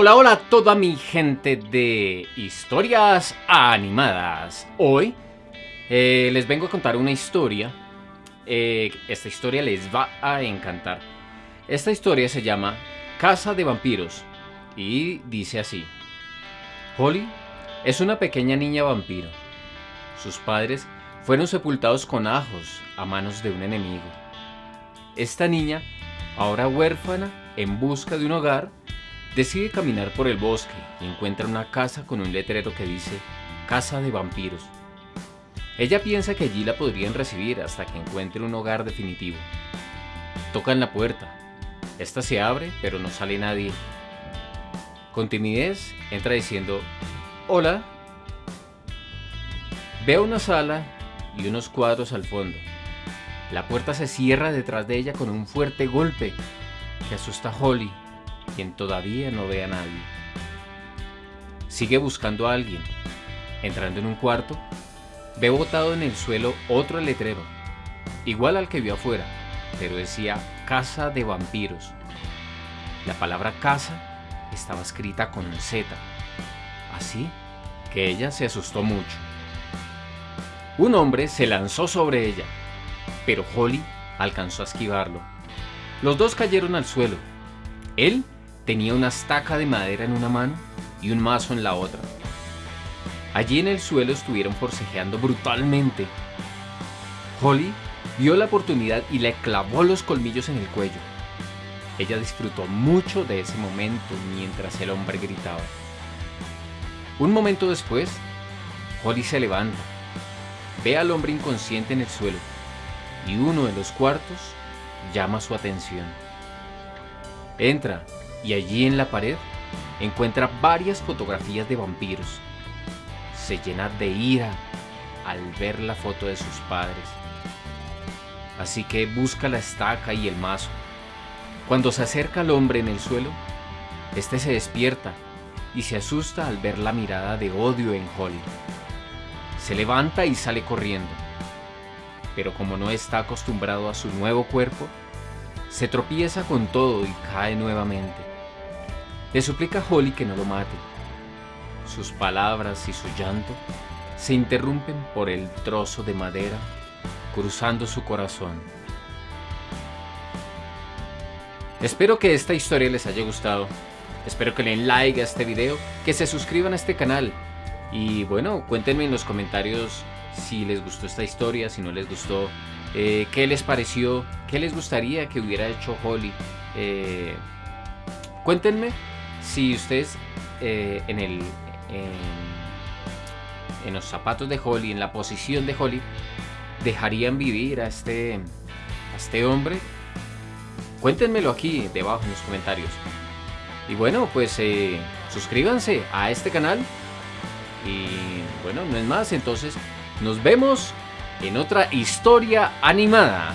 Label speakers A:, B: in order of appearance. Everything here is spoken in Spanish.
A: Hola, hola a toda mi gente de historias animadas. Hoy eh, les vengo a contar una historia. Eh, esta historia les va a encantar. Esta historia se llama Casa de Vampiros y dice así. Holly es una pequeña niña vampiro. Sus padres fueron sepultados con ajos a manos de un enemigo. Esta niña, ahora huérfana, en busca de un hogar, Decide caminar por el bosque y encuentra una casa con un letrero que dice Casa de Vampiros. Ella piensa que allí la podrían recibir hasta que encuentre un hogar definitivo. Tocan la puerta. Esta se abre, pero no sale nadie. Con timidez, entra diciendo, Hola. Ve una sala y unos cuadros al fondo. La puerta se cierra detrás de ella con un fuerte golpe que asusta a Holly, quien todavía no ve a nadie. Sigue buscando a alguien. Entrando en un cuarto, ve botado en el suelo otro letrero, igual al que vio afuera, pero decía Casa de Vampiros. La palabra casa estaba escrita con Z, así que ella se asustó mucho. Un hombre se lanzó sobre ella, pero Holly alcanzó a esquivarlo. Los dos cayeron al suelo. Él Tenía una estaca de madera en una mano y un mazo en la otra. Allí en el suelo estuvieron forcejeando brutalmente. Holly vio la oportunidad y le clavó los colmillos en el cuello. Ella disfrutó mucho de ese momento mientras el hombre gritaba. Un momento después, Holly se levanta, ve al hombre inconsciente en el suelo y uno de los cuartos llama su atención. Entra y allí en la pared encuentra varias fotografías de vampiros. Se llena de ira al ver la foto de sus padres. Así que busca la estaca y el mazo. Cuando se acerca al hombre en el suelo, este se despierta y se asusta al ver la mirada de odio en Holly. Se levanta y sale corriendo. Pero como no está acostumbrado a su nuevo cuerpo, se tropieza con todo y cae nuevamente. Le suplica a Holly que no lo mate. Sus palabras y su llanto se interrumpen por el trozo de madera cruzando su corazón. Espero que esta historia les haya gustado. Espero que le den like a este video, que se suscriban a este canal. Y bueno, cuéntenme en los comentarios si les gustó esta historia, si no les gustó, eh, qué les pareció, qué les gustaría que hubiera hecho Holly. Eh, cuéntenme si ustedes eh, en, el, en, los zapatos de Holly, en la posición de Holly, dejarían vivir a este, este hombre, cuéntenmelo aquí debajo en los comentarios. Y bueno, pues suscríbanse a este canal. Y bueno, no es más, entonces nos vemos en otra historia animada.